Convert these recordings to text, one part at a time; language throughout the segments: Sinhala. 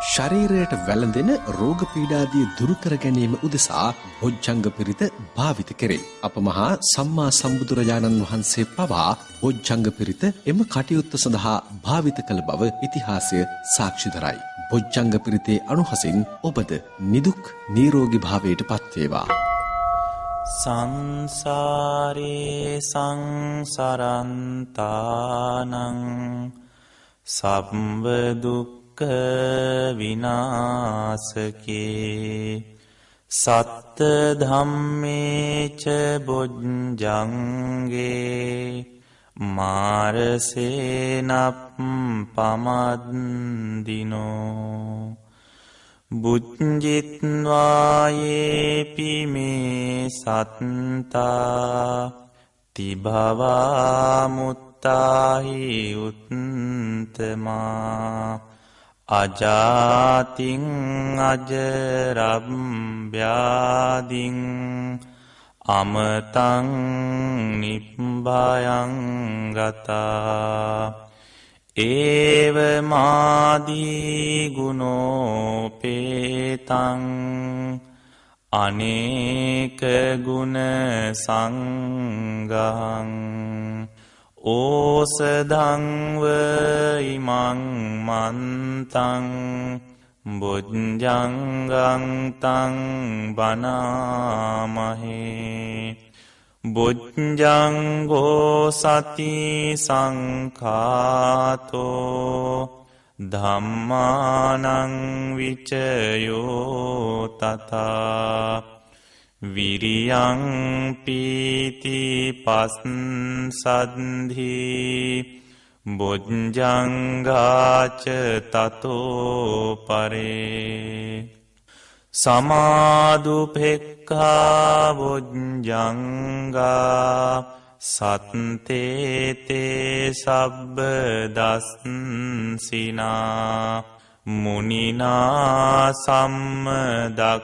ශරීරයට වැළඳෙන රෝග පීඩාදී දුරු කර ගැනීම උදෙසා බොජ්ජංග පිරිත භාවිත කෙරේ. අප මහා සම්මා සම්බුදුරජාණන් වහන්සේ පවා බොජ්ජංග පිරිත එම කටයුත්ත සඳහා භාවිත කළ බව ඉතිහාසය සාක්ෂි දරයි. බොජ්ජංග පිරිතේ අනුහසින් ඔබද නිදුක් නිරෝගී භාවයට පත්වේවා. සංසාරේ සංසරන්තානං සබ්බදුක් විනාසකේ සත්ත ධම්මේච බොජ්ජංගේ මාරසේනප් පමද්දිනෝ බුජ්ජිත්වායේපිමේ සත්තා තිභවාමුත්තාහි උත්තමා අජාතිං අජරබ්්‍යාදිං අමතං නිප්භයංගතා ඒවමාදීගුණෝපේතං අනේකගුණ සංගහං ඕසදංව ඉමං මන්තං බොජ්ජංගංතං බනාමහේ. බොජ්ජංගෝ සති සංකාතෝ ධම්මානං විචයෝ තතා විරියං පීති පස්සන්ධී බොජ්ජංගාච තතෝ පරේ සමාදුපෙක්කා බොජ්ජංගා සත්තේතේ සබ්බ දස්සිනා මුනිනා සම්මදක්කාතා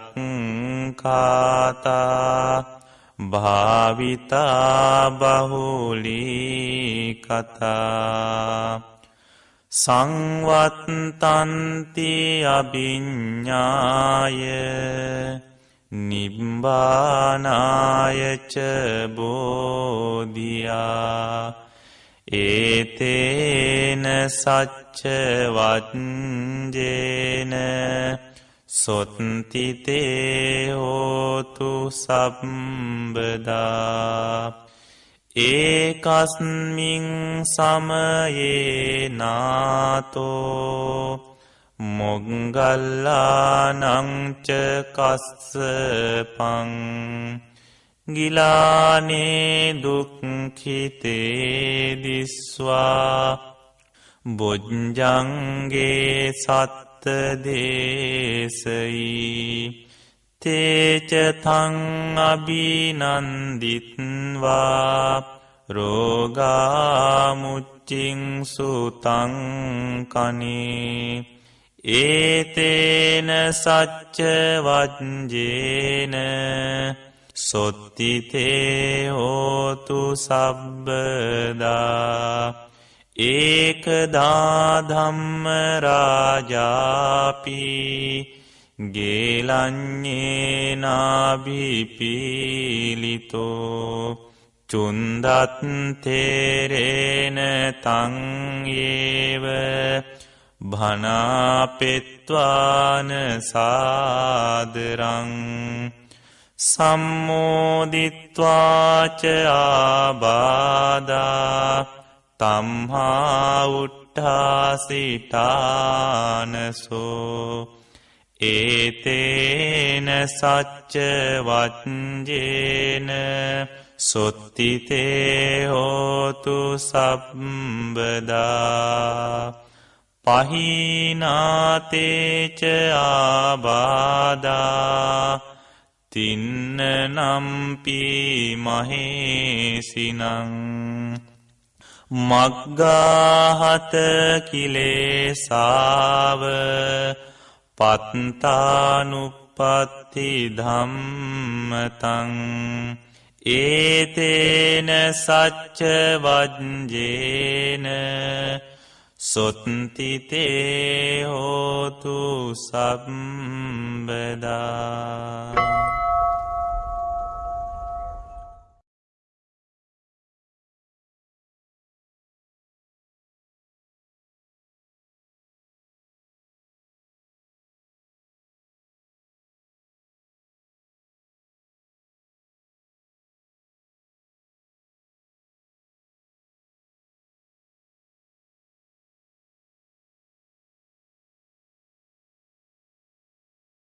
භාවිතා බහුලී කතා සංවත්තන්ති අභිඤ්ඥාය නිබ්බානායච බෝධයා ඒතේන සච්චවත්ජේන සොත්තිතේ හෝතු සම්බදා ඒකස්මින් සමයේ නාතෝ මොග්ගල්ලානංච කස්සපං ගිලානේ දුක්ඛිතේ දිස්වා. බොජ්ජංගේ සත්ත දේශයි තේචතං අභිනන්දිත්වා. රෝගාමුච්චිං සුතංකනේ ඒතේන සච්ච වජ්ජේන. සොත්තිතේ හෝතු සබ්බදා ඒකදාධම්ම රාජාපි ගේලං්ඥේනාබිපීලිතෝ චුන්දත්තේරේන තංඒව භනාපෙත්වාන සාදරං සම්මෝදිත්වාච ආබාදා තම්හාඋට්ඨාසිටානසෝ ඒතේන සච්ච වච්ජේන සොත්තිතේ හෝතු සබ්බදා පහිනාතේච ආබාදා තින්න නම්පි මහේසිනං මග්ගාහත කිලේසාව පත්තානුපත්ති ධම්මතං. ඒතේන සච්ච වජ්ජේන සොත්තිතේ හෝතු හෝතු සබ්බදා